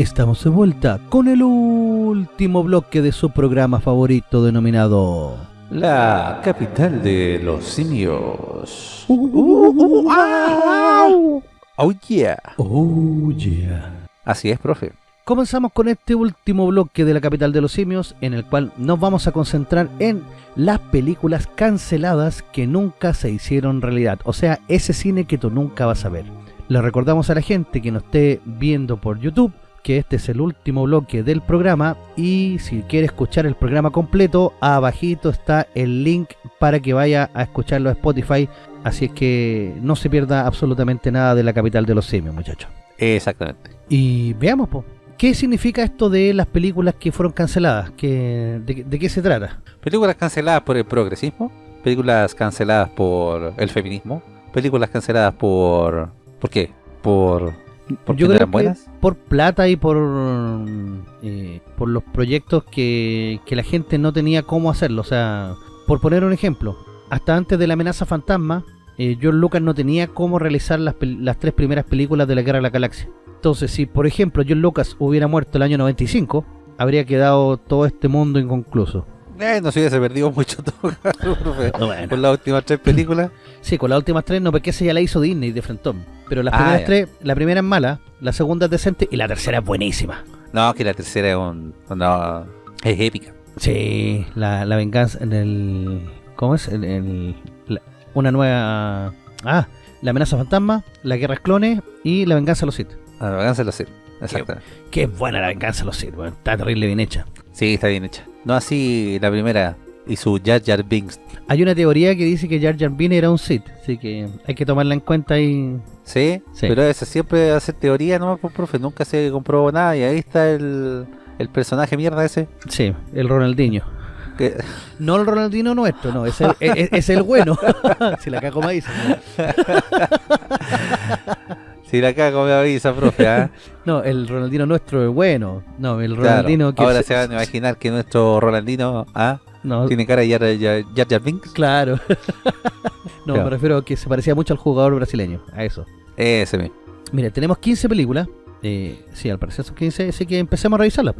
Estamos de vuelta con el último bloque de su programa favorito denominado... La capital de los simios. Oh yeah. Oh yeah. Así es, profe. Comenzamos con este último bloque de la capital de los simios en el cual nos vamos a concentrar en las películas canceladas que nunca se hicieron realidad. O sea, ese cine que tú nunca vas a ver. Le recordamos a la gente que nos esté viendo por YouTube que este es el último bloque del programa y si quiere escuchar el programa completo, abajito está el link para que vaya a escucharlo a Spotify, así es que no se pierda absolutamente nada de la capital de los simios, muchachos. Exactamente. Y veamos, po, ¿qué significa esto de las películas que fueron canceladas? ¿Qué, de, ¿De qué se trata? Películas canceladas por el progresismo, películas canceladas por el feminismo, películas canceladas por... ¿Por qué? Por yo creo que por plata y por eh, por los proyectos que, que, la gente no tenía cómo hacerlo. O sea, por poner un ejemplo, hasta antes de la amenaza fantasma, eh, John Lucas no tenía cómo realizar las, las tres primeras películas de la Guerra de la Galaxia. Entonces, si por ejemplo John Lucas hubiera muerto el año 95, habría quedado todo este mundo inconcluso. Eh, no se hubiese perdido mucho todo, con las últimas tres películas. Sí, con las últimas tres no, porque esa ya la hizo Disney de Frentón. Pero las ah, primeras tres, la primera es mala, la segunda es decente y la tercera es buenísima. No, que la tercera es un, es épica. Sí, la, la venganza en el... ¿Cómo es? En el, una nueva... Ah, la amenaza fantasma, la guerra clones y la venganza de los Sith. La venganza de los Sith, exactamente. Qué, buena la venganza de los Sith, está terrible bien hecha. Sí, está bien hecha. No así la primera y su Jar Jar Binks. Hay una teoría que dice que Jar Jar Binks era un Sith, así que hay que tomarla en cuenta y... ¿Sí? pero esa siempre hace teoría no por pues, profe, nunca se comprobó nada y ahí está el, el personaje mierda ese. Sí, el Ronaldinho. No el Ronaldinho nuestro, no, es el, es, el bueno. si la cago me dice. Si la cago me avisa, profe. ¿ah? no, el Ronaldino nuestro es bueno. No, el Ronaldino que Ahora se, van a imaginar que nuestro Ronaldino ¿ah? no. tiene cara de Jar Jar, Binks. Claro. no, me refiero a que se parecía mucho al jugador brasileño. A eso. Ese mismo. Mire, tenemos 15 películas. Eh, sí, al parecer son 15, así que empecemos a revisarlas.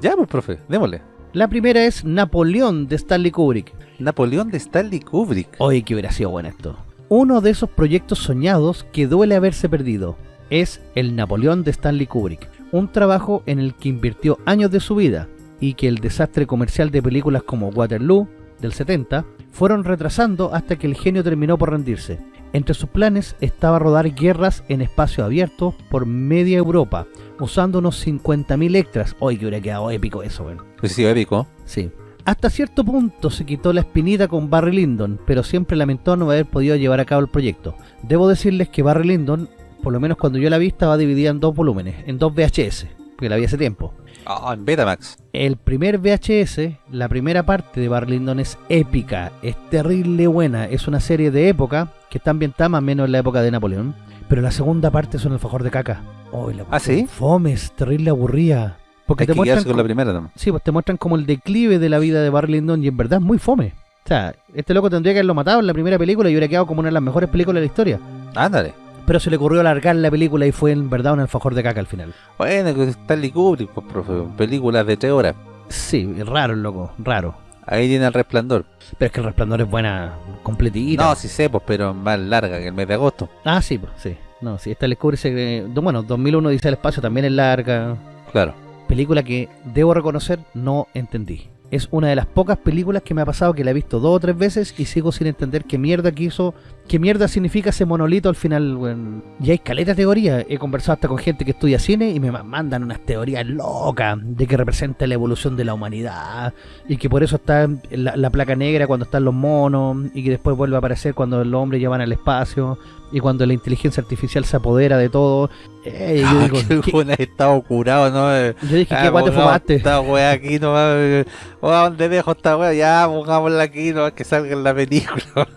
Ya, pues, profe, démosle. La primera es Napoleón de Stanley Kubrick. Napoleón de Stanley Kubrick. Oye, que hubiera sido bueno esto. Uno de esos proyectos soñados que duele haberse perdido es El Napoleón de Stanley Kubrick, un trabajo en el que invirtió años de su vida y que el desastre comercial de películas como Waterloo del 70 fueron retrasando hasta que el genio terminó por rendirse. Entre sus planes estaba rodar guerras en espacio abierto por media Europa, usando unos 50.000 extras. Hoy que hubiera quedado épico eso, bueno. Pues sí, épico. Sí. Hasta cierto punto se quitó la espinita con Barry Lyndon, pero siempre lamentó no haber podido llevar a cabo el proyecto. Debo decirles que Barry Lyndon, por lo menos cuando yo la vi, estaba dividida en dos volúmenes, en dos VHS, porque la vi hace tiempo. Ah, en Betamax. El primer VHS, la primera parte de Barry Lyndon es épica, es terrible buena, es una serie de época que está ambientada más o menos en la época de Napoleón, pero la segunda parte es un alfajor de caca. Oh, la ¿Ah, sí? Fomes, terrible aburrida. Porque te muestran con la primera Sí, pues te muestran como el declive de la vida de Barry Lyndon y en verdad es muy fome. O sea, este loco tendría que haberlo matado en la primera película y hubiera quedado como una de las mejores películas de la historia. Ándale. Pero se le ocurrió alargar la película y fue en verdad un alfajor de caca al final. Bueno, que Stanley Kubrick, pues, profe, películas de tres horas. Sí, raro el loco, raro. Ahí tiene el resplandor. Pero es que el resplandor es buena, completita. No, sí sé, pues, pero más larga que el mes de agosto. Ah, sí, pues, sí. No, sí, esta le cubre, bueno, 2001 dice el espacio también es larga. Claro película que debo reconocer no entendí. Es una de las pocas películas que me ha pasado que la he visto dos o tres veces y sigo sin entender qué mierda quiso, qué mierda significa ese monolito al final. Y hay caleta teoría. He conversado hasta con gente que estudia cine y me mandan unas teorías locas de que representa la evolución de la humanidad y que por eso está la, la placa negra cuando están los monos y que después vuelve a aparecer cuando los hombres llevan al espacio y cuando la inteligencia artificial se apodera de todo. Eh, yo digo, ¿qué, estado curado, ¿no? Yo dije, ¿qué ah, guay te fumaste? Esta wea aquí nomás. ¿Dónde dejo esta wea? Ya, pongámosla aquí nomás que salga en la película.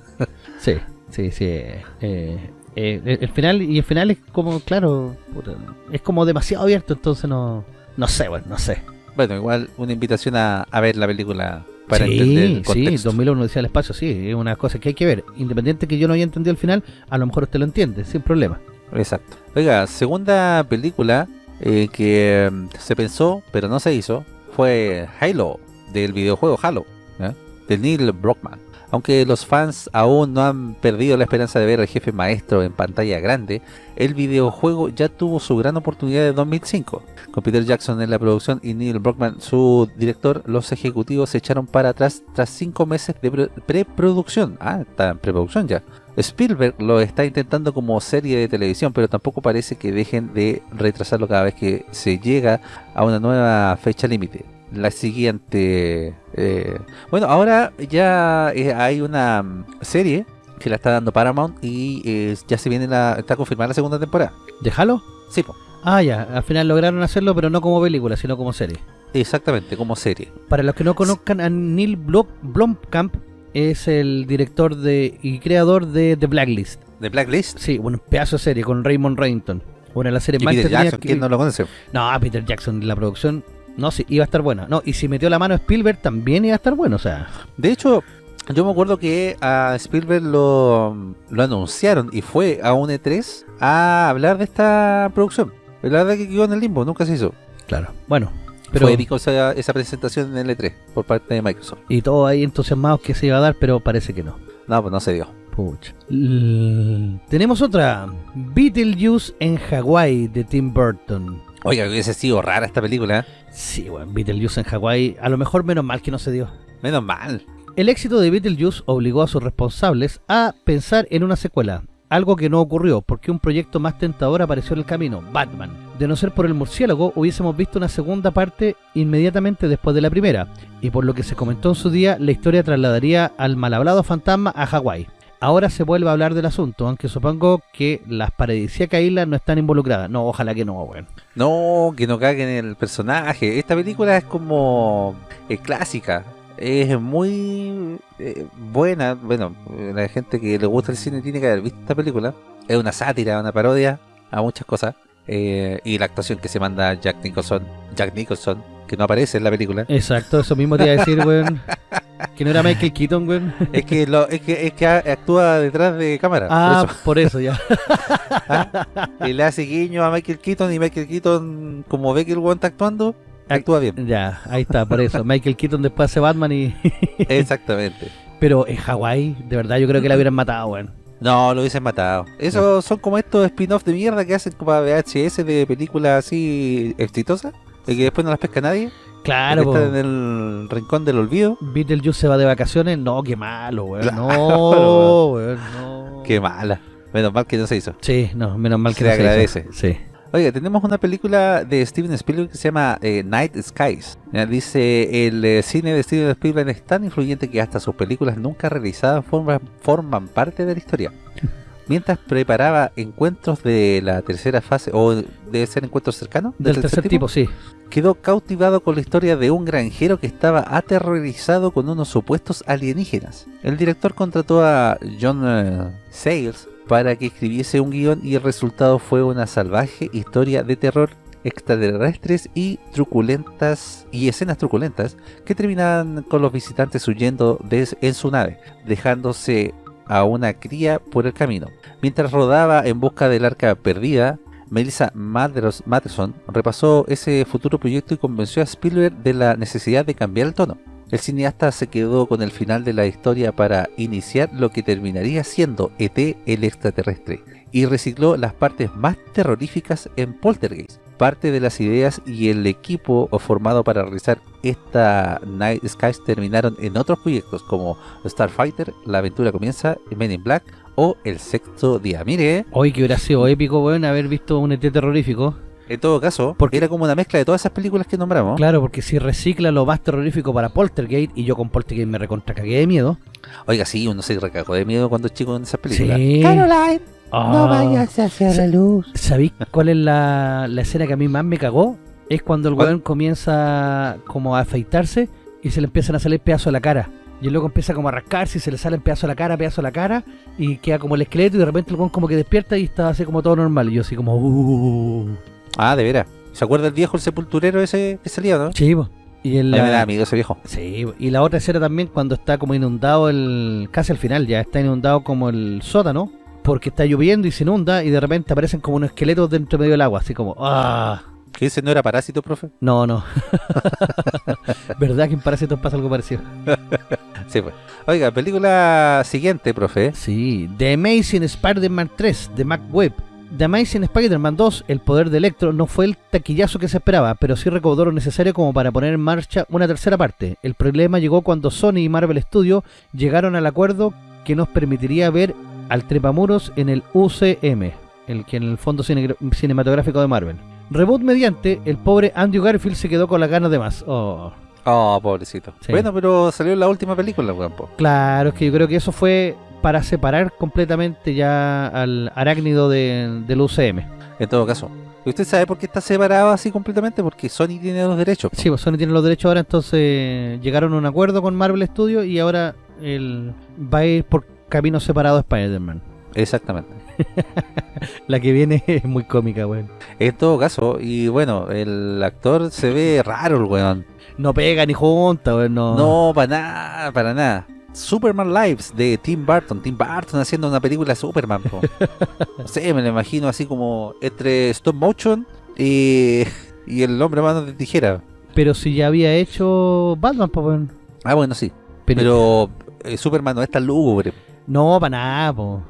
sí, sí, sí. Eh, eh, el final, y el final es como, claro, es como demasiado abierto, entonces no, no sé, bueno, no sé. Bueno, igual una invitación a, a ver la película para sí, entender el contexto. Sí, 2001 decía el espacio, sí, es una cosa que hay que ver. Independiente que yo no haya entendido el final, a lo mejor usted lo entiende, sin problema. Exacto. Oiga, segunda película eh, que mm, se pensó, pero no se hizo, fue Halo, del videojuego Halo, ¿eh? de Neil Brockman. Aunque los fans aún no han perdido la esperanza de ver al jefe maestro en pantalla grande, el videojuego ya tuvo su gran oportunidad en 2005. Con Peter Jackson en la producción y Neil Brockman su director, los ejecutivos se echaron para atrás tras cinco meses de pre- preproducción. Ah, está en preproducción ya. Spielberg lo está intentando como serie de televisión, pero tampoco parece que dejen de retrasarlo cada vez que se llega a una nueva fecha límite. La siguiente... eh, bueno, ahora ya eh, hay una serie que la está dando Paramount y eh, ya se viene la... está confirmada la segunda temporada. ¿Déjalo? Sí, po, Ah, ya, al final lograron hacerlo, pero no como película, sino como serie. exactamente, como serie. Para los que no conozcan, a Neil Blom- Blomkamp es el director de y creador de The Blacklist. De Blacklist. Sí, bueno, pedazo de serie con Raymond Reddington. Una de las series Y más Peter Jackson, que ¿quién no lo conoce? No, Peter Jackson, la producción, no, sí, iba a estar buena. No, y si metió la mano a Spielberg también iba a estar bueno, o sea. De hecho, yo me acuerdo que a Spielberg lo, lo anunciaron y fue a un E3 a hablar de esta producción. La verdad que quedó en el limbo, nunca se hizo. Claro. Bueno, pero Fue épico esa, esa presentación en el E3 por parte de Microsoft. y todos ahí entusiasmados que se iba a dar, pero parece que no. No, pues no se dio. Pucha. L- Tenemos otra. Beetlejuice en Hawái de Tim Burton. Oiga, hubiese sido rara esta película. ¿eh? Sí, bueno, Beetlejuice en Hawái, a lo mejor menos mal que no se dio. Menos mal. El éxito de Beetlejuice obligó a sus responsables a pensar en una secuela, algo que no ocurrió porque un proyecto más tentador apareció en el camino, Batman. De no ser por el murciélago, hubiésemos visto una segunda parte inmediatamente después de la primera, y por lo que se comentó en su día, la historia trasladaría al mal hablado fantasma a Hawái. Ahora se vuelve a hablar del asunto, aunque supongo que las paradisíacas islas no están involucradas. No, ojalá que no, weón. No, que no caguen el personaje. Esta película es como eh, clásica. Es muy eh, buena. Bueno, la gente que le gusta el cine tiene que haber visto esta película. Es una sátira, una parodia a muchas cosas. Eh, y la actuación que se manda Jack Nicholson, Jack Nicholson, que no aparece en la película. Exacto, eso mismo te iba a decir, weón. Que no era Michael Keaton, weón. es que lo, es que es que actúa detrás de cámara. Ah, por eso. por eso ya. Y le hace guiño a Michael Keaton y Michael Keaton, como ve que el weón está actuando, actúa bien. Ya, ahí está, por eso. Michael Keaton después hace Batman y... Exactamente. Pero en Hawái, de verdad, yo creo que la hubieran matado, weón. No, lo hubiesen matado. Esos son como estos spin-off de mierda que hacen como VHS de películas así exitosas. Que después no las pesca nadie. Claro, que están en el rincón del olvido. Beetlejuice se va de vacaciones. No, qué malo, weón. Claro, No, weón, no. Qué mala. Menos mal que no se hizo. Sí, no, menos mal que Se no hizo. agradece. Sí. Oiga, tenemos una película de Steven Spielberg que se llama eh, Night Skies. Dice, el eh, cine de Steven Spielberg es tan influyente que hasta sus películas nunca realizadas forman, forman parte de la historia. Mientras preparaba encuentros de la tercera fase, o debe ser encuentros cercanos, Del tercer tipo, sí. quedó cautivado con la historia de un granjero que estaba aterrorizado con unos supuestos alienígenas. El director contrató a John eh, Sayles para que escribiese un guion y el resultado fue una salvaje historia de terror extraterrestres y truculentas y escenas truculentas que terminaban con los visitantes huyendo de, en su nave, dejándose a una cría por el camino. Mientras rodaba en busca del arca perdida, Melissa Matterson repasó ese futuro proyecto y convenció a Spielberg de la necesidad de cambiar el tono. El cineasta se quedó con el final de la historia para iniciar lo que terminaría siendo ET el extraterrestre y recicló las partes más terroríficas en Poltergeist. Parte de las ideas y el equipo formado para realizar esta Night Skies terminaron en otros proyectos como Starfighter, La aventura comienza, Men in Black o El sexto día. Mire, Hoy que hubiera sido épico, weón, haber visto un ET terrorífico. en todo caso, Porque- era como una mezcla de todas esas películas que nombramos. Claro, porque si recicla lo más terrorífico para Poltergeist, y yo con Poltergeist me recontra cagué de miedo. Oiga, sí, uno se recagó de miedo cuando es chico en esas películas. Sí. Caroline, no Ah. vayas hacia la luz. ¿Sabéis cuál es la, la escena que a mí más me cagó? Es cuando el weón comienza como a afeitarse y se le empiezan a salir pedazos de la cara. Y luego empieza como a rascarse y se le salen pedazos de la cara, pedazos de la cara y queda como el esqueleto y de repente el weón como que despierta y está así como todo normal. Y yo así como... Uh, Ah, de veras. ¿Se acuerda el viejo, el sepulturero ese que salía, no? sí, po. Y A mí me da la, miedo ese viejo. sí, y la otra escena también cuando está como inundado el... Casi al final ya está inundado como el sótano. Porque está lloviendo y se inunda y de repente aparecen como unos esqueletos dentro medio del agua. Así como... ¡Ah! ¿Qué dice? ¿No era parásito, profe? No, no. ¿Verdad que en Parásitos pasa algo parecido? Sí, pues. Oiga, película siguiente, profe. Sí, The Amazing Spider-Man 3 de Mac Webb. The Amazing Spider-Man 2, El Poder de Electro, no fue el taquillazo que se esperaba, pero sí recaudó lo necesario como para poner en marcha una tercera parte. El problema llegó cuando Sony y Marvel Studios llegaron al acuerdo que nos permitiría ver al trepamuros en el UCM, el que en el fondo cine- cinematográfico de Marvel. Reboot mediante, el pobre Andrew Garfield se quedó con las ganas de más. Oh. Oh, pobrecito. Sí. Bueno, pero salió en la última película, weón. po. Claro, es que yo creo que eso fue para separar completamente ya al arácnido de- del UCM. En todo caso. ¿Y usted sabe por qué está separado así completamente? Porque Sony tiene los derechos. Sí, pues Sony tiene los derechos ahora, entonces llegaron a un acuerdo con Marvel Studios y ahora él va a ir por caminos separados Spider-Man. Exactamente. La que viene es muy cómica, weón. En todo caso, y bueno, el actor se ve raro, el weón. No pega ni junta, weón. No. No, para nada, para nada. Superman Lives de Tim Burton. Tim Burton haciendo una película de Superman. po. No sé, me lo imagino así como entre stop motion y, y el hombre mano de tijera. Pero si ya había hecho Batman, pues, weón. Ah, bueno, sí. Pero, Pero eh, Superman no es tan lúgubre. No, para nada, po.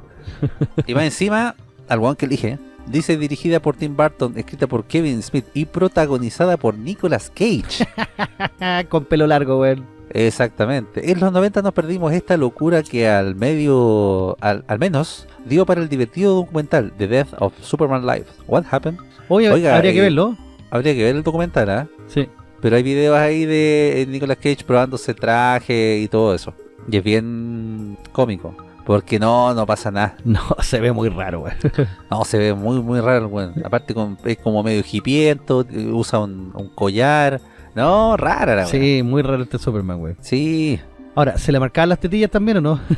Y más encima, al weón que elige, dice dirigida por Tim Burton, escrita por Kevin Smith y protagonizada por Nicolas Cage. con pelo largo, weón. Exactamente. En los 90 nos perdimos esta locura que al medio, al, al menos, dio para el divertido documental The Death of Superman Live. What happened? Oye, Oiga, habría que eh, verlo. Habría que ver el documental, ¿ah? Sí. Pero hay videos ahí de eh, Nicolas Cage probándose traje y todo eso. Y es bien cómico. Porque no, no pasa nada. No, se ve muy raro, weón. No, se ve muy, muy raro weón. Aparte con, es como medio hipiento, usa un, un collar. No, rara la. Sí, muy raro este Superman, weón. Sí. Ahora, ¿se le marcaban las tetillas también o no?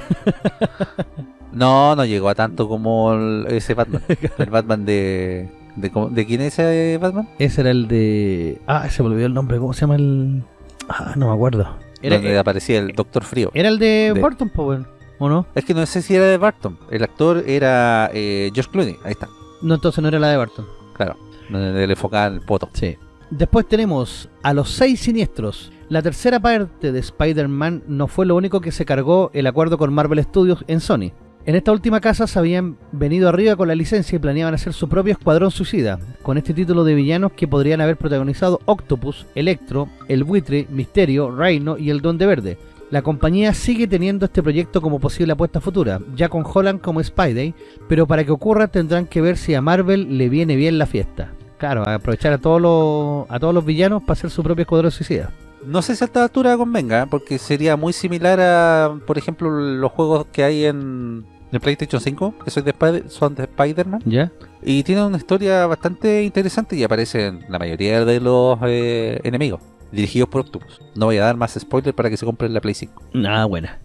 No, no llegó a tanto como el- ese Batman. el Batman de, de... ¿De quién es ese Batman? Ese era el de... Ah, se me olvidó el nombre. ¿Cómo se llama el...? Ah, no me acuerdo. Era, Donde aparecía el Doctor Frío. era el de, de- Burton, pues, weón. ¿O no? Es que no sé si era de Barton. El actor era eh, Josh Clooney. Ahí está. No, entonces no era la de Burton. Claro. Donde le enfocaban el poto. Sí. Después tenemos a los seis siniestros. La tercera parte de Spider-Man no fue lo único que se cargó el acuerdo con Marvel Studios en Sony. En esta última casa se habían venido arriba con la licencia y planeaban hacer su propio escuadrón suicida, con este título de villanos que podrían haber protagonizado Octopus, Electro, El Buitre, Misterio, Reino y el Duende Verde. La compañía sigue teniendo este proyecto como posible apuesta futura, ya con Holland como Spidey, pero para que ocurra tendrán que ver si a Marvel le viene bien la fiesta. Claro, aprovechar a todos los, a todos los villanos para hacer su propio escuadrón suicida. No sé si a esta altura convenga, porque sería muy similar a, por ejemplo, los juegos que hay en el PlayStation 5, que son de, Spider- son de Spider-Man. ¿Ya? Y tienen una historia bastante interesante y aparecen la mayoría de los eh, enemigos, dirigidos por Octopus. No voy a dar más spoilers para que se compren la Play 5. Nada buena.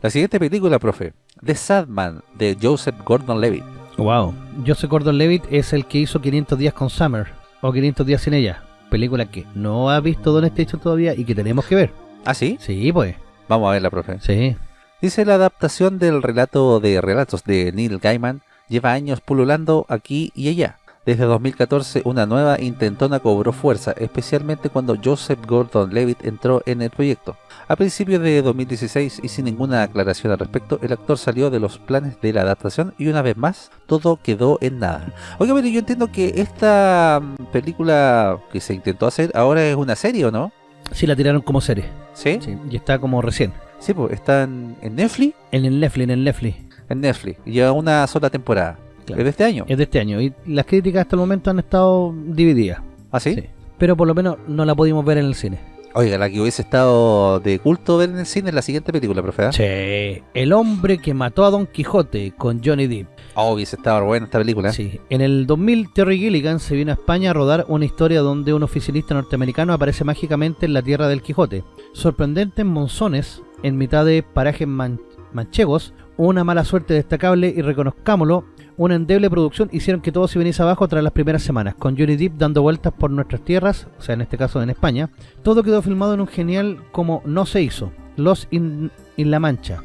La siguiente película, profe, The Sadman, de Joseph Gordon-Levitt. Wow. Joseph Gordon-Levitt es el que hizo 500 días con Summer, o 500 días sin ella. Película que no ha visto Don Station todavía y que tenemos que ver. ¿Ah, sí? Sí, pues. Vamos a verla, profe. Sí. Dice la adaptación del relato de relatos de Neil Gaiman lleva años pululando aquí y allá. Desde 2014 una nueva intentona cobró fuerza, especialmente cuando Joseph Gordon-Levitt entró en el proyecto. A principios de 2016 y sin ninguna aclaración al respecto, el actor salió de los planes de la adaptación y una vez más todo quedó en nada. Oiga, pero yo entiendo que esta mm, película que se intentó hacer ahora es una serie, ¿o no? Sí, la tiraron como serie. ¿Sí? Sí. Y está como recién. Sí, pues está en, en Netflix. En el Netflix, en el Netflix. En Netflix. Y lleva una sola temporada. Claro. ¿Es de este año? Es de este año. Y las críticas hasta el momento han estado divididas. ¿Ah, sí? Sí. Pero por lo menos no la pudimos ver en el cine. Oiga, la que hubiese estado de culto ver en el cine es la siguiente película, profe. ¿ah? Sí. El hombre que mató a Don Quijote con Johnny Depp. Oh, hubiese estado buena esta película. Sí. En el 2000, Terry Gilligan se vino a España a rodar una historia donde un oficinista norteamericano aparece mágicamente en la tierra del Quijote. Sorprendente en monzones, en mitad de parajes man- manchegos, una mala suerte destacable y reconozcámoslo, una endeble producción hicieron que todo se viniese abajo tras las primeras semanas, con Johnny Depp dando vueltas por nuestras tierras, o sea, en este caso en España. Todo quedó filmado en un genial como no se hizo, Los in, in La Mancha.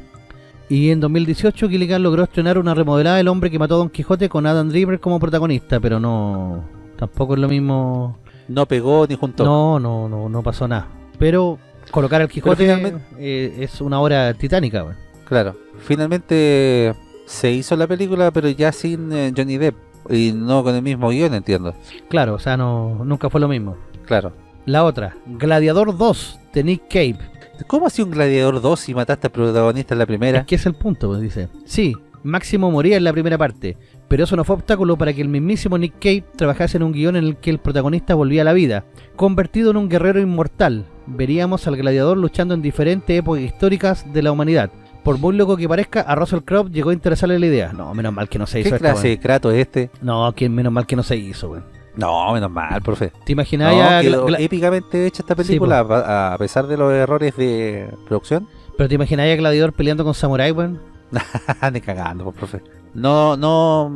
Y en 2018 Gilligan logró estrenar una remodelada del hombre que mató a Don Quijote con Adam Driver como protagonista, pero no... Tampoco es lo mismo No pegó ni juntó. No, no, no, no pasó nada. Pero colocar al Quijote finalmente- eh, es una obra titánica, weón. Claro. Finalmente se hizo la película, pero ya sin eh, Johnny Depp. Y no con el mismo guion, entiendo. Claro, o sea, no, nunca fue lo mismo. Claro. La otra, Gladiador 2, de Nick Cave. ¿Cómo así un Gladiador 2 si mataste al protagonista en la primera? Es que es el punto, pues, dice. Sí, Máximo moría en la primera parte, pero eso no fue obstáculo para que el mismísimo Nick Cave trabajase en un guion en el que el protagonista volvía a la vida, convertido en un guerrero inmortal. Veríamos al gladiador luchando en diferentes épocas históricas de la humanidad. Por muy loco que parezca, a Russell Crowe llegó a interesarle la idea. No, menos mal que no se hizo ¿Qué esta, clase de Kratos es este? No, que menos mal que no se hizo, weón. No, menos mal, profe. ¿Te imaginas No, épicamente hecha esta película a, a pesar de los errores de producción. Pero te imaginas ya Gladiador peleando con Samurai, weón? Ni cagando, pues, profe. No, no,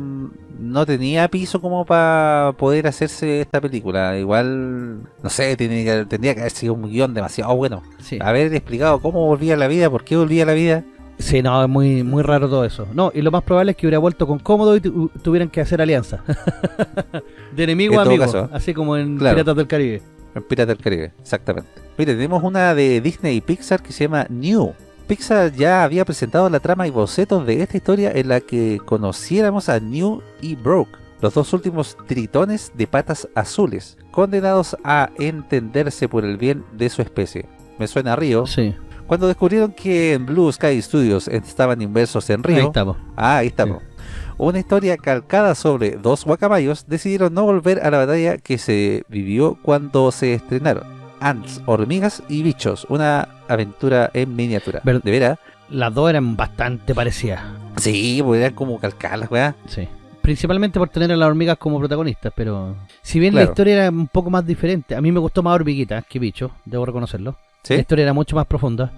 no tenía piso como para poder hacerse esta película. Igual, no sé, tendría que haber sido un guion demasiado bueno. Sí. Haber explicado cómo volvía a la vida, por qué volvía a la vida. Sí, no, es muy, muy raro todo eso. No, y lo más probable es que hubiera vuelto con cómodo y tu- tuvieran que hacer alianza. de enemigo En a amigo, caso. así como en Claro. Piratas del Caribe. En Pirata del Caribe, exactamente. Mire, tenemos una de Disney y Pixar que se llama New. Pixar ya había presentado la trama y bocetos de esta historia en la que conociéramos a New y Broke, los dos últimos tritones de patas azules, condenados a entenderse por el bien de su especie. Me suena a Río. Sí, Cuando descubrieron que en Blue Sky Studios estaban inversos en ahí Río, estamos. Ah, ahí estamos. Una historia calcada sobre dos guacamayos decidieron no volver a la batalla que se vivió cuando se estrenaron. Ants, hormigas y bichos. Una aventura en miniatura. ¿De veras? Las dos eran bastante parecidas. Sí, pues eran como calcadas, weá. Sí. Principalmente por tener a las hormigas como protagonistas, pero si bien la historia era un poco más diferente, a mí me gustó más hormiguita que bicho, debo reconocerlo. La historia era mucho más profunda,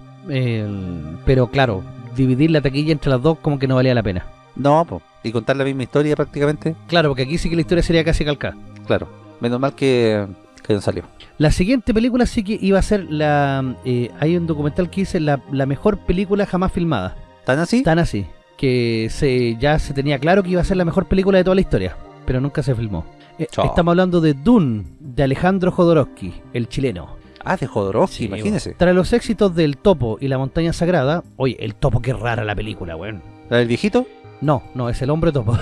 pero claro, dividir la taquilla entre las dos como que no valía la pena. No, pues. Y contar la misma historia prácticamente. Claro, porque aquí sí que la historia sería casi calcada. Claro. Menos mal que, que no salió. La siguiente película sí que iba a ser la... eh, hay un documental que dice la, la mejor película jamás filmada. ¿Tan así? Tan así, que se ya se tenía claro que iba a ser la mejor película de toda la historia, pero nunca se filmó. Eh, estamos hablando de Dune, de Alejandro Jodorowsky, el chileno. Ah, de Jodorowsky, Sí, imagínese. Tras los éxitos del Topo y la Montaña Sagrada, oye, el Topo qué rara la película, weón. ¿La del viejito? No, no, es el hombre topo.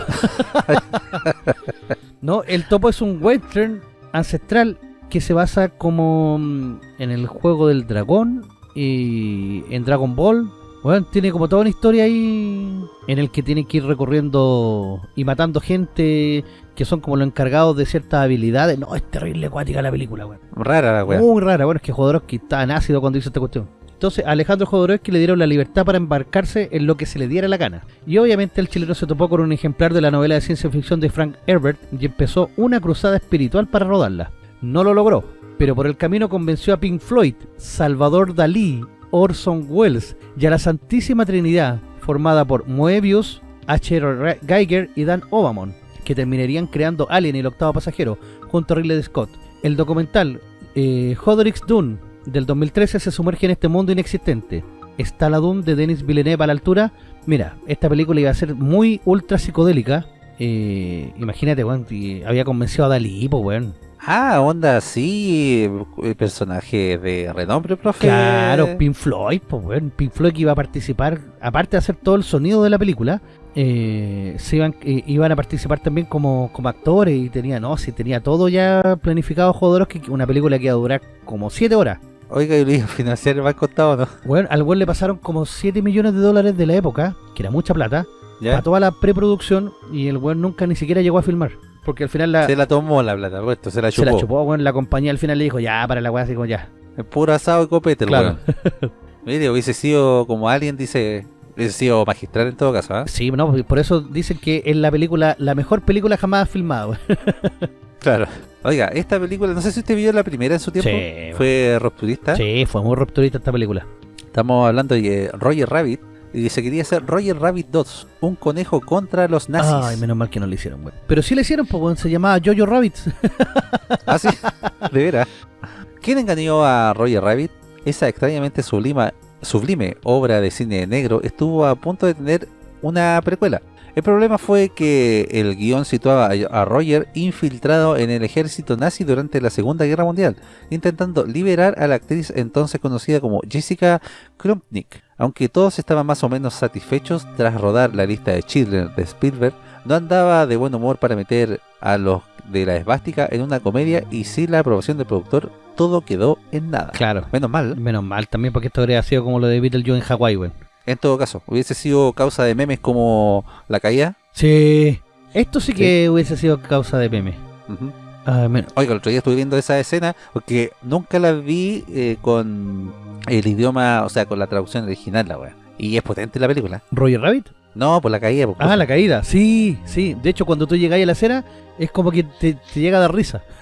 no, el topo es un western ancestral que se basa como mm, en el juego del dragón y en Dragon Ball. Bueno, tiene como toda una historia ahí en el que tiene que ir recorriendo y matando gente que son como los encargados de ciertas habilidades. No, es terrible acuática la película, weón. Rara la weá. Muy rara, bueno, es que Jodorowsky estaba en ácido cuando hizo esta cuestión. Entonces, a Alejandro Jodorowsky le dieron la libertad para embarcarse en lo que se le diera la gana. Y obviamente el chileno se topó con un ejemplar de la novela de ciencia ficción de Frank Herbert y empezó una cruzada espiritual para rodarla. No lo logró, pero por el camino convenció a Pink Floyd, Salvador Dalí, Orson Welles y a la Santísima Trinidad, formada por Moebius, H.R. Geiger y Dan Obamon, que terminarían creando Alien y el octavo pasajero, junto a Ridley Scott. El documental eh, Jodorowsky's Dune del 2013 se sumerge en este mundo inexistente. ¿Está la Dune de Denis Villeneuve a la altura? Mira, esta película iba a ser muy ultra psicodélica. Eh, imagínate, weón, y había convencido a Dalí, pues, weón. Ah, onda, sí. eh, Personaje de renombre, profe. Claro, Pink Floyd, pues, weón. Pink Floyd que iba a participar, aparte de hacer todo el sonido de la película, eh, se iban, eh, iban a participar también como, como actores y tenía, no, si tenía todo ya planificado Jodorowsky, una película que iba a durar como 7 horas. Oiga, y lo financiar el contado, ¿no? Bueno, al weón le pasaron como 7 millones de dólares de la época, que era mucha plata, ¿Ya? para toda la preproducción y el weón nunca ni siquiera llegó a filmar. Porque al final la, Se la tomó la plata, puesto, se la se chupó. la chupó, weón, la compañía al final le dijo, ya, para la weá, así como ya. El puro asado y copete, el Claro. weón. Mire, hubiese sido como alguien dice, hubiese sido magistral en todo caso, ¿ah? Sí, no, por eso dicen que es la película, la mejor película jamás filmada. Claro. Oiga, esta película, no sé si usted vio la primera en su tiempo. Sí, Fue rupturista. Sí, fue muy rupturista esta película. Estamos hablando de Roger Rabbit. Y se quería hacer Roger Rabbit 2, un conejo contra los nazis. Ay, menos mal que no le hicieron, weón. Pero sí le hicieron, pues, se llamaba Jojo Rabbit. ¿Ah, sí? De veras. ¿Quién engañó a Roger Rabbit? Esa extrañamente sublima, sublime obra de cine negro estuvo a punto de tener una precuela. El problema fue que el guion situaba a Roger infiltrado en el ejército nazi durante la Segunda Guerra Mundial, intentando liberar a la actriz entonces conocida como Jessica Krumpnik. Aunque todos estaban más o menos satisfechos tras rodar la lista de Schindler de Spielberg, no andaba de buen humor para meter a los de la esvástica en una comedia y sin la aprobación del productor, todo quedó en nada. Claro. Menos mal, Menos mal también porque esto habría sido como lo de Beetlejuice en Hawái, weón. en todo caso, hubiese sido causa de memes como la caída. Sí. Esto sí que hubiese sido causa de meme. Ujú. Ah, men- Oiga, el otro día estuve viendo esa escena porque nunca la vi eh, con el idioma, o sea, con la traducción original, la wea. Y es potente la película. ¿Roger Rabbit? No, por la caída. por Ah, cosa. la caída. Sí, sí. De hecho, cuando tú llegáis a la acera, es como que te, te llega a dar risa.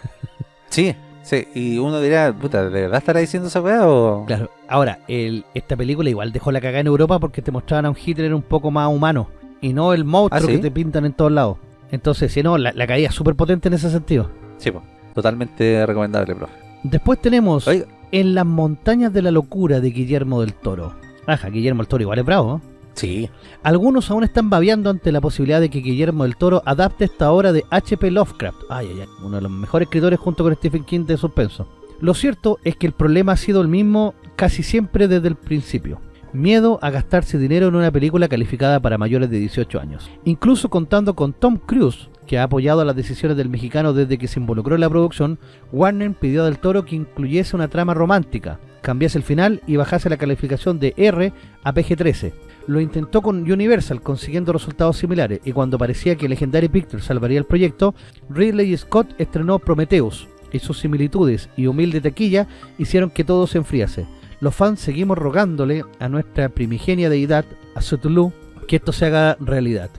Sí, sí. Y uno dirá, puta, ¿de verdad estará diciendo esa weá o...? Claro. Ahora, el, esta película igual dejó la cagada en Europa porque te mostraban a un Hitler un poco más humano. Y no el monstruo ¿Ah, sí? que te pintan en todos lados. Entonces, si no, la, la caída es súper potente en ese sentido. Sí, po. totalmente recomendable, profe. Después tenemos Oiga, En las montañas de la locura de Guillermo del Toro. Ajá, Guillermo del Toro igual es bravo. ¿eh? Sí. Algunos aún están babeando ante la posibilidad de que Guillermo del Toro adapte esta obra de H.P. Lovecraft. Ay, ay, ay. Uno de los mejores escritores junto con Stephen King de suspenso. Lo cierto es que el problema ha sido el mismo casi siempre desde el principio. Miedo a gastarse dinero en una película calificada para mayores de 18 años. Incluso contando con Tom Cruise, que ha apoyado las decisiones del mexicano desde que se involucró en la producción, Warner pidió a Del Toro que incluyese una trama romántica, cambiase el final y bajase la calificación de R a PG-13. Lo intentó con Universal consiguiendo resultados similares y cuando parecía que Legendary Pictures salvaría el proyecto, Ridley Scott estrenó Prometheus y sus similitudes y humilde taquilla hicieron que todo se enfriase. Los fans seguimos rogándole a nuestra primigenia deidad, a Cthulhu, que esto se haga realidad.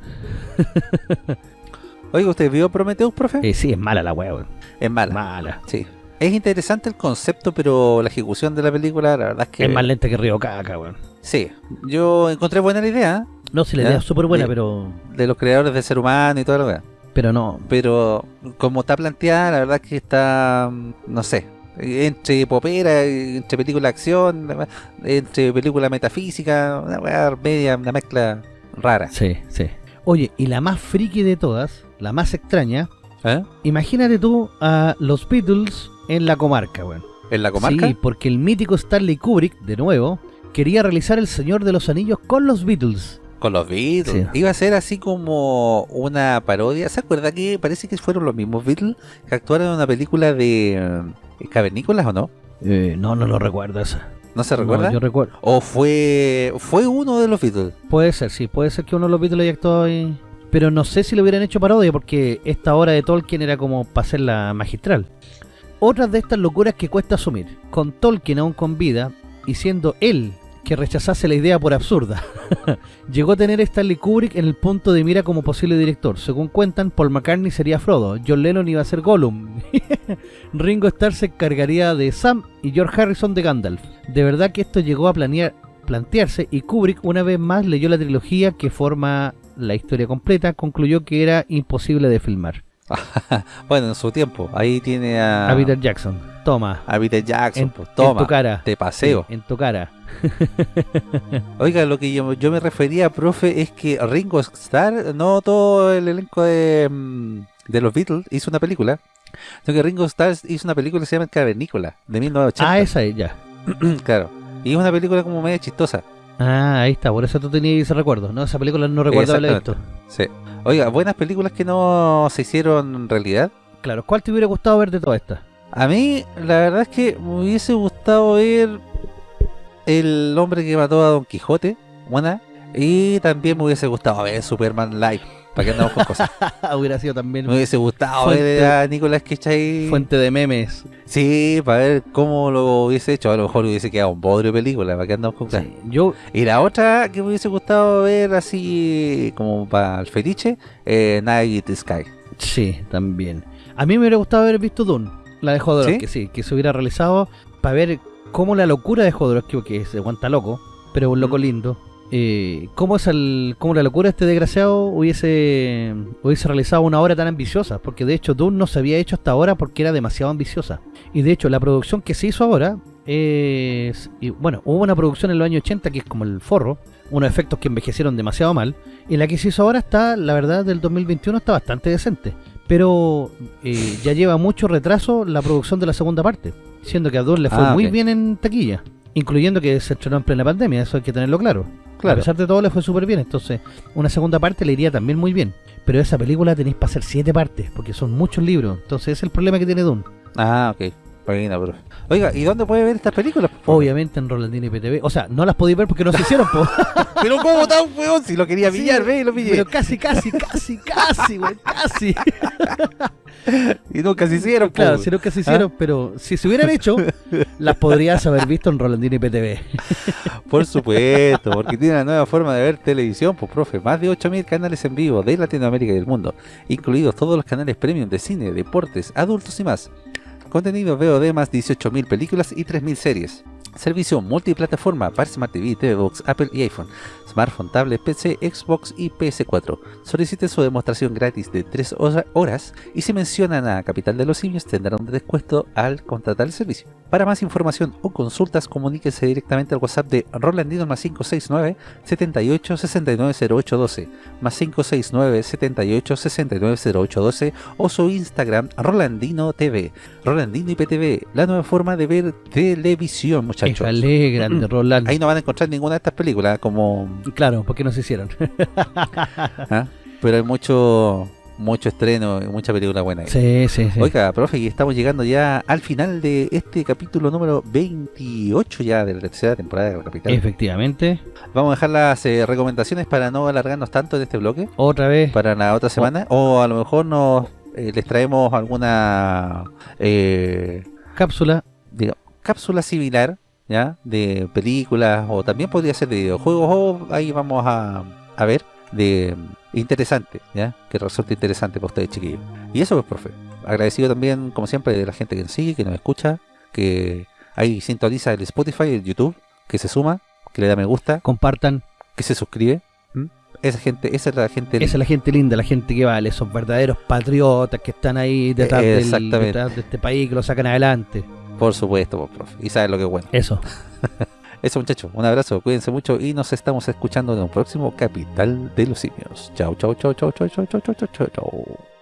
Oiga, ¿usted vio Prometheus, profe? Eh, sí, es mala la hueá, es mala. mala. Sí. Es interesante el concepto, pero la ejecución de la película, la verdad es que... Es más lenta que Río Caca, weón. Sí. Yo encontré buena la idea No, si la Ya, idea es súper buena, sí. pero de los creadores del ser humano y toda la weá. pero no. Pero como está planteada, la verdad es que está, mm, no sé, entre popera, entre película de acción, entre película metafísica, una media, una mezcla rara. Sí, sí. Oye, y la más friki de todas, la más extraña, ¿Eh? imagínate tú a los Beatles en la comarca, weón. ¿En la comarca? Sí, porque el mítico Stanley Kubrick, de nuevo, quería realizar El Señor de los Anillos con los Beatles. Con los Beatles. Sí. Iba a ser así como una parodia. ¿Se acuerda que parece que fueron los mismos Beatles que actuaron en una película de eh, cavernícolas o no? Eh, no, no lo recuerdo esa. ¿No se recuerda? No, yo recuerdo. ¿O fue fue uno de los Beatles? Puede ser, sí, puede ser que uno de los Beatles haya actuado ahí. Pero no sé si lo hubieran hecho parodia, porque esta obra de Tolkien era como para hacerla magistral. Otras de estas locuras que cuesta asumir. Con Tolkien aún con vida, y siendo él que rechazase la idea por absurda. Llegó a tener Stanley Kubrick en el punto de mira como posible director. Según cuentan, Paul McCartney sería Frodo, John Lennon iba a ser Gollum, Ringo Starr se encargaría de Sam y George Harrison de Gandalf. De verdad que esto llegó a planear, plantearse y Kubrick una vez más leyó la trilogía que forma la historia completa, concluyó que era imposible de filmar. bueno, en su tiempo. Ahí tiene a, A Peter Jackson, toma, a Peter Jackson. en, pues, en toma, tu cara. te paseo. En tu cara. Oiga, lo que yo, yo me refería, profe, es que Ringo Starr, no todo el elenco de, mm, de los Beatles hizo una película, sino que Ringo Starr hizo una película que se llama Cavernícola, de 1980. Ah, esa es, ya. claro. Y es una película como media chistosa. Ah, ahí está, por eso tú tenías ese recuerdo. No, esa película no recuerdo haberla visto. Sí. Oiga, buenas películas que no se hicieron realidad. Claro, ¿cuál te hubiera gustado ver de todas estas? A mí, la verdad es que me hubiese gustado ver El hombre que mató a Don Quijote, buena. Y también me hubiese gustado ver Superman Live. ¿Para qué andamos con cosas? hubiera sido también Me hubiese gustado Fuente- ver a Nicolas Cage ahí. fuente de memes. Sí, para ver cómo lo hubiese hecho. A lo mejor hubiese quedado un bodrio de película. ¿Para qué andamos con cosas? Sí, Yo, Y la otra que me hubiese gustado ver así como para el fetiche, eh, Night Sky. sí, también. A mí me hubiera gustado haber visto Dune, la de Jodorowsky, sí, que se hubiera realizado para ver cómo la locura de Jodorowsky, que se aguanta loco, pero un loco lindo, eh, cómo, es el, cómo la locura de este desgraciado hubiese, hubiese realizado una obra tan ambiciosa, porque de hecho Dune no se había hecho hasta ahora porque era demasiado ambiciosa. Y de hecho la producción que se hizo ahora es... y, bueno, hubo una producción en los años 80 que es como el forro, unos efectos que envejecieron demasiado mal, y la que se hizo ahora está, la verdad, del 2021 está bastante decente. Pero eh, ya lleva mucho retraso la producción de la segunda parte, siendo que a Dune le fue Ah, muy bien en taquilla, incluyendo que se estrenó en plena pandemia, eso hay que tenerlo claro. A Claro. pesar de todo le fue súper bien, entonces una segunda parte le iría también muy bien. Pero esa película tenéis para hacer siete partes, porque son muchos libros, entonces ese es el problema que tiene Dune. Ah, ok. Profe. Oiga, ¿y dónde puede ver estas películas? Obviamente en Rolandino y PTV, o sea, no las podéis ver porque no se hicieron, po. Pero ¿cómo tan weón? Si lo quería pillar, Sí, ve y lo pillé. Pero casi, casi, casi, casi, güey, casi. Y nunca se hicieron, po, Claro, weón. si nunca se hicieron, pero si se hubieran hecho, las podrías haber visto en Rolandino y PTV. Por supuesto, porque tiene una nueva forma de ver televisión, pues profe, más de 8.000 canales en vivo de Latinoamérica y del mundo, incluidos todos los canales premium de cine, deportes, adultos y más. Contenido VOD más 18.000 películas y 3.000 series. Servicio multiplataforma para Smart TV, TV Box, Apple y iPhone, smartphone, tablet, PC, Xbox y PS4. Solicite su demostración gratis de 3 horas y si mencionan a Capital de los Simios tendrán un descuento al contratar el servicio. Para más información o consultas, comuníquese directamente al WhatsApp de Rolandino más 569 78 69 0812 más 569 78 69 0812 o su Instagram Rolandino TV. Rolandino IPTV, la nueva forma de ver televisión, muchachos. Éjale, grande Roland. Ahí no van a encontrar ninguna de estas películas, como Claro, porque no se hicieron. ¿ah? pero hay mucho mucho estreno y mucha película buena. ahí. sí, sí, sí. Oiga, profe, y estamos llegando ya al final de este capítulo número 28 ya de la tercera temporada de la capital. Efectivamente. Vamos a dejar las eh, recomendaciones para no alargarnos tanto en este bloque Otra vez. para la otra semana o a lo mejor nos eh, les traemos alguna eh, Cápsula. diga- cápsula similar ya de películas o también podría ser de videojuegos o ahí vamos a, a ver de interesante ya que resulte interesante para ustedes chiquillos. Y eso pues profe. Agradecido también como siempre de la gente que nos sigue que nos escucha que ahí sintoniza el Spotify el YouTube que se suma que le da me gusta. Compartan. que se suscribe esa gente esa es la gente Esa es la gente linda, la gente que vale, esos verdaderos patriotas que están ahí detrás, del- detrás de este país que lo sacan adelante. Por supuesto pues, profe y saben lo que es bueno Eso. Eso muchachos, un abrazo, cuídense mucho y nos estamos escuchando en un próximo Capital de los Simios. Chao, chao, chao, chao, chao, chao, chao, chao, chao, chao.